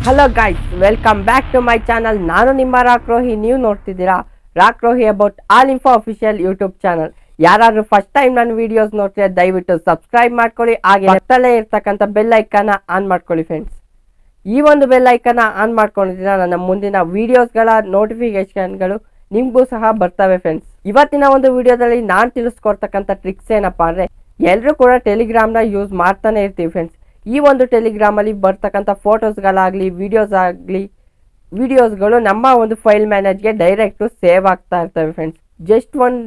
Hello guys welcome back to my channel ನಾನು ನಿಮ್ಮ ರಾಕ್ರೋಹಿ ನೀವು ನೋಡ್ತಿದ್ದೀರಾ Rockrohi about all info official YouTube channel ಯಾರಾದ್ರೂ ಫಸ್ಟ್ ಟೈಮ್ ನನ್ನ ವಿಡಿಯೋಸ್ ನೋಡ್ತಿದ್ರೆ ದಯವಿಟ್ಟು ಸಬ್ಸ್ಕ್ರೈಬ್ ಮಾಡ್ಕೊಳ್ಳಿ. ಹಾಗೆ ಪಕ್ಕದಲ್ಲೇ ಇರ್ತಕ್ಕಂಥ ಬೆಲ್ ಐಕನ್ನ ಆನ್ ಮಾಡ್ಕೊಳ್ಳಿ ಫ್ರೆಂಡ್ಸ್ ಈ ಒಂದು ಬೆಲ್ ಐಕನ್ನ ಆನ್ ಮಾಡ್ಕೊಂಡಿದ್ದೀರಾ ನನ್ನ ಮುಂದಿನ ವಿಡಿಯೋಸ್ಗಳ ನೋಟಿಫಿಕೇಶನ್ಗಳು ನಿಮಗೂ ಸಹ ಬರ್ತವೆ ಫ್ರೆಂಡ್ಸ್ ಇವತ್ತಿನ ಒಂದು ವಿಡಿಯೋದಲ್ಲಿ ನಾನು ತಿಳಿಸ್ಕೊಡ್ತಕ್ಕಂಥ ಟ್ರಿಕ್ಸ್ ಏನಪ್ಪಾ ಅಂದರೆ ಎಲ್ಲರೂ ಕೂಡ ಟೆಲಿಗ್ರಾಮ್ನ ಯೂಸ್ ಮಾಡ್ತಾನೆ ಇರ್ತೀವಿ ಫ್ರೆಂಡ್ಸ್ ಈ ಒಂದು ಟೆಲಿಗ್ರಾಮಲ್ಲಿ ಬರ್ತಕ್ಕಂಥ ಫೋಟೋಸ್ಗಳಾಗಲಿ ವಿಡಿಯೋಸ್ ಆಗಲಿ ವಿಡಿಯೋಸ್ಗಳು ನಮ್ಮ ಒಂದು ಫೈಲ್ ಮ್ಯಾನೇಜ್ಗೆ ಡೈರೆಕ್ಟು ಸೇವ್ ಆಗ್ತಾ ಇರ್ತವೆ ಫ್ರೆಂಡ್ಸ್ ಜಸ್ಟ್ ಒನ್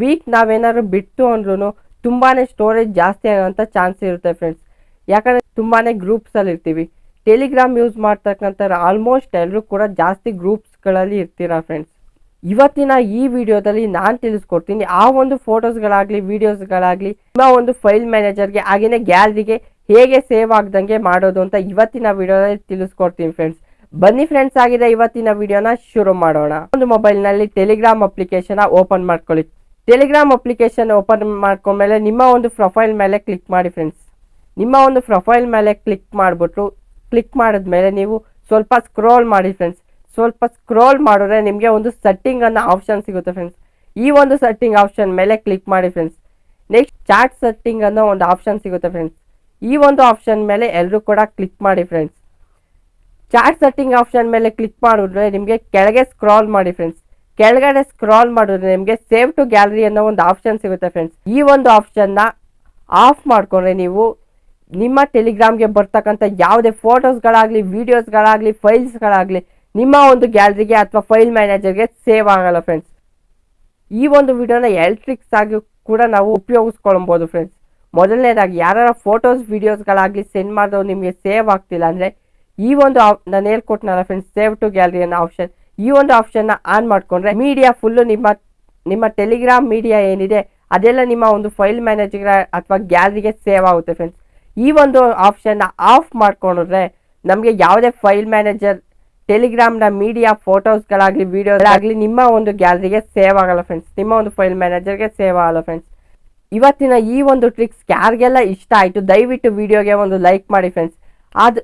ವೀಕ್ ನಾವೇನಾದ್ರು ಬಿಟ್ಟು ಅಂದ್ರೂ ತುಂಬಾ ಸ್ಟೋರೇಜ್ ಜಾಸ್ತಿ ಆಗೋಂಥ ಚಾನ್ಸ್ ಇರುತ್ತೆ ಫ್ರೆಂಡ್ಸ್ ಯಾಕಂದರೆ ತುಂಬಾ ಗ್ರೂಪ್ಸಲ್ಲಿ ಇರ್ತೀವಿ. ಟೆಲಿಗ್ರಾಮ್ ಯೂಸ್ ಮಾಡ್ತಕ್ಕಂಥ ಆಲ್ಮೋಸ್ಟ್ ಎಲ್ಲರೂ ಕೂಡ ಜಾಸ್ತಿ ಗ್ರೂಪ್ಸ್ಗಳಲ್ಲಿ ಇರ್ತೀರ ಫ್ರೆಂಡ್ಸ್ ಇವತ್ತಿನ ಈ ವಿಡಿಯೋದಲ್ಲಿ ನಾನು ತಿಳಿಸ್ಕೊಡ್ತೀನಿ, ಆ ಒಂದು ಫೋಟೋಸ್ಗಳಾಗಲಿ ವಿಡಿಯೋಸ್ಗಳಾಗಲಿ ನಿಮ್ಮ ಒಂದು ಫೈಲ್ ಮ್ಯಾನೇಜರ್ಗೆ ಹಾಗೆಯೇ ಗ್ಯಾಲರಿಗೆ ಹೇಗೆ ಸೇವ್ ಆಗ್ದಂಗೆ ಮಾಡೋದು ಅಂತ ಇವತ್ತಿನ ವಿಡಿಯೋದಲ್ಲಿ ತಿಳಿಸ್ಕೊಡ್ತೀನಿ ಫ್ರೆಂಡ್ಸ್ ಬನ್ನಿ ಫ್ರೆಂಡ್ಸ್ ಆಗಿದೆ ಇವತ್ತಿನ ವಿಡಿಯೋನ ಶುರು ಮಾಡೋಣ. ಒಂದು ಮೊಬೈಲ್ನಲ್ಲಿ ಟೆಲಿಗ್ರಾಮ್ ಅಪ್ಲಿಕೇಶನ್ ಓಪನ್ ಮಾಡ್ಕೊಳ್ಳಿ. ಟೆಲಿಗ್ರಾಮ್ ಅಪ್ಲಿಕೇಶನ್ ಓಪನ್ ಮಾಡ್ಕೊಂಡ್ಮೇಲೆ ನಿಮ್ಮ ಒಂದು ಪ್ರೊಫೈಲ್ ಮೇಲೆ ಕ್ಲಿಕ್ ಮಾಡಿ ಫ್ರೆಂಡ್ಸ್ ನಿಮ್ಮ ಒಂದು ಪ್ರೊಫೈಲ್ ಮೇಲೆ ಕ್ಲಿಕ್ ಮಾಡಿಬಿಟ್ಟು ಕ್ಲಿಕ್ ಮಾಡಿದ್ಮೇಲೆ ನೀವು ಸ್ವಲ್ಪ ಸ್ಕ್ರೋಲ್ ಮಾಡಿ ಫ್ರೆಂಡ್ಸ್ ಸ್ವಲ್ಪ ಸ್ಕ್ರೋಲ್ ಮಾಡಿದ್ರೆ ನಿಮಗೆ ಒಂದು ಸೆಟ್ಟಿಂಗ್ ಅನ್ನೋ ಆಪ್ಷನ್ ಸಿಗುತ್ತೆ ಫ್ರೆಂಡ್ಸ್ ಈ ಒಂದು ಸೆಟ್ಟಿಂಗ್ ಆಪ್ಷನ್ ಮೇಲೆ ಕ್ಲಿಕ್ ಮಾಡಿ ಫ್ರೆಂಡ್ಸ್ ನೆಕ್ಸ್ಟ್ ಚಾಟ್ ಸೆಟ್ಟಿಂಗ್ ಅನ್ನೋ ಒಂದು ಆಪ್ಷನ್ ಸಿಗುತ್ತೆ ಫ್ರೆಂಡ್ಸ್ ಈ ಒಂದು ಆಪ್ಷನ್ ಮೇಲೆ ಎಲ್ಲರೂ ಕೂಡ ಕ್ಲಿಕ್ ಮಾಡಿ ಫ್ರೆಂಡ್ಸ್ ಚಾಟ್ ಸೆಟ್ಟಿಂಗ್ ಆಪ್ಷನ್ ಮೇಲೆ ಕ್ಲಿಕ್ ಮಾಡಿದ್ರೆ ನಿಮಗೆ ಕೆಳಗೆ ಸ್ಕ್ರಾಲ್ ಮಾಡಿ ಫ್ರೆಂಡ್ಸ್ ಕೆಳಗಡೆ ಸ್ಕ್ರಾಲ್ ಮಾಡಿದ್ರೆ ನಿಮಗೆ ಸೇವ್ ಟು ಗ್ಯಾಲರಿ ಅನ್ನೋ ಒಂದು ಆಪ್ಷನ್ ಸಿಗುತ್ತೆ ಫ್ರೆಂಡ್ಸ್ ಈ ಒಂದು ಆಪ್ಷನ್ನ ಆಫ್ ಮಾಡಿಕೊಂಡ್ರೆ ನೀವು ನಿಮ್ಮ ಟೆಲಿಗ್ರಾಮ್ಗೆ ಬರ್ತಕ್ಕಂಥ ಯಾವುದೇ ಫೋಟೋಸ್ಗಳಾಗಲಿ ವೀಡಿಯೋಸ್ಗಳಾಗಲಿ ಫೈಲ್ಸ್ಗಳಾಗಲಿ ನಿಮ್ಮ ಒಂದು ಗ್ಯಾಲರಿಗೆ ಅಥವಾ ಫೈಲ್ ಮ್ಯಾನೇಜರ್ಗೆ ಸೇವ್ ಆಗಲ್ಲ ಫ್ರೆಂಡ್ಸ್ ಈ ಒಂದು ವಿಡಿಯೋನ ಎಲೆಕ್ಟ್ರಿಕ್ಸ್ ಆಗಿ ಕೂಡ ನಾವು ಉಪಯೋಗಿಸ್ಕೊಳ್ಬೋದು ಫ್ರೆಂಡ್ಸ್ ಮೊದಲನೇದಾಗಿ ಯಾರ ಫೋಟೋಸ್ ವೀಡಿಯೋಸ್ಗಳಾಗಲಿ ಸೆಂಡ್ ಮಾಡಿದ್ರು ನಿಮಗೆ ಸೇವ್ ಆಗ್ತಿಲ್ಲ ಅಂದರೆ ಈ ಒಂದು ನಾನು ಹೇಳ್ಕೊಟ್ನಲ್ಲ ಫ್ರೆಂಡ್ಸ್ ಸೇವ್ ಟು ಗ್ಯಾಲರಿ ಅನ್ನೋ ಆಪ್ಷನ್ ಈ ಒಂದು ಆಪ್ಷನ್ನ ಆನ್ ಮಾಡಿಕೊಂಡ್ರೆ ಮೀಡಿಯಾ ಫುಲ್ಲು ನಿಮ್ಮ ನಿಮ್ಮ ಟೆಲಿಗ್ರಾಮ್ ಮೀಡಿಯಾ ಏನಿದೆ, ಅದೆಲ್ಲ ನಿಮ್ಮ ಒಂದು ಫೈಲ್ ಮ್ಯಾನೇಜರ್ ಅಥವಾ ಗ್ಯಾಲರಿಗೆ ಸೇವ್ ಆಗುತ್ತೆ ಫ್ರೆಂಡ್ಸ್ ಈ ಒಂದು ಆಪ್ಷನ್ನ ಆಫ್ ಮಾಡ್ಕೊಂಡ್ರೆ ನಮಗೆ ಯಾವುದೇ ಫೈಲ್ ಮ್ಯಾನೇಜರ್ ಟೆಲಿಗ್ರಾಮ್ನ ಮೀಡಿಯಾ ಫೋಟೋಸ್ಗಳಾಗಲಿ ವೀಡಿಯೋಗಳಾಗಲಿ ನಿಮ್ಮ ಒಂದು ಗ್ಯಾಲರಿಗೆ ಸೇವ್ ಆಗಲ್ಲ ಫ್ರೆಂಡ್ಸ್ ನಿಮ್ಮ ಒಂದು ಫೈಲ್ ಮ್ಯಾನೇಜರ್ಗೆ ಸೇವ್ ಆಗಲ್ಲ ಫ್ರೆಂಡ್ಸ್ ಇವತ್ತಿನ ಈ ಒಂದು ಟ್ರಿಕ್ಸ್ ಯಾರಿಗೆಲ್ಲ ಇಷ್ಟ ಆಯಿತು, ದಯವಿಟ್ಟು ವಿಡಿಯೋಗೆ ಒಂದು ಲೈಕ್ ಮಾಡಿ ಫ್ರೆಂಡ್ಸ್ ಅದು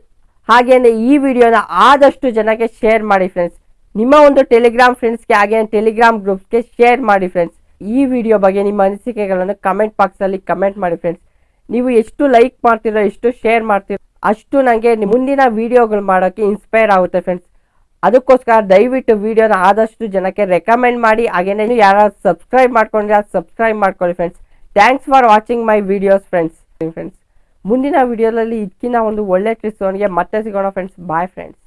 ಹಾಗೆಯೇ ಈ ವಿಡಿಯೋನ ಆದಷ್ಟು ಜನಕ್ಕೆ ಶೇರ್ ಮಾಡಿ ಫ್ರೆಂಡ್ಸ್ ನಿಮ್ಮ ಒಂದು ಟೆಲಿಗ್ರಾಮ್ ಫ್ರೆಂಡ್ಸ್ಗೆ ಹಾಗೆ ಟೆಲಿಗ್ರಾಮ್ ಗ್ರೂಪ್ಸ್ಗೆ ಶೇರ್ ಮಾಡಿ ಫ್ರೆಂಡ್ಸ್ ಈ ವಿಡಿಯೋ ಬಗ್ಗೆ ನಿಮ್ಮ ಅನಿಸಿಕೆಗಳನ್ನು ಕಮೆಂಟ್ ಬಾಕ್ಸಲ್ಲಿ ಕಮೆಂಟ್ ಮಾಡಿ ಫ್ರೆಂಡ್ಸ್ ನೀವು ಎಷ್ಟು ಲೈಕ್ ಮಾಡ್ತೀರೋ, ಎಷ್ಟು ಶೇರ್ ಮಾಡ್ತೀರೋ, ಅಷ್ಟು ನನಗೆ ಮುಂದಿನ ವಿಡಿಯೋಗಳು ಮಾಡೋಕ್ಕೆ ಇನ್ಸ್ಪೈರ್ ಆಗುತ್ತೆ ಫ್ರೆಂಡ್ಸ್ ಅದಕ್ಕೋಸ್ಕರ ದಯವಿಟ್ಟು ವಿಡಿಯೋನ ಆದಷ್ಟು ಜನಕ್ಕೆ ರೆಕಮೆಂಡ್ ಮಾಡಿ. ನೀವು ಯಾರು ಸಬ್ಸ್ಕ್ರೈಬ್ ಮಾಡ್ಕೊಂಡ್ರೆ ಸಬ್ಸ್ಕ್ರೈಬ್ ಮಾಡ್ಕೊಳ್ಳಿ friends thanks for watching my videos friends friends ಮುಂದಿನ ವಿಡಿಯೋದಲ್ಲಿ ಇದಕ್ಕಿಂತ ಒಂದು ಒಳ್ಳೆ ಟ್ರಿಕ್ಸ್ ಮತ್ತೆ ಸಿಗೋಣ ಫ್ರೆಂಡ್ಸ್ ಬಾಯ್ ಫ್ರೆಂಡ್ಸ್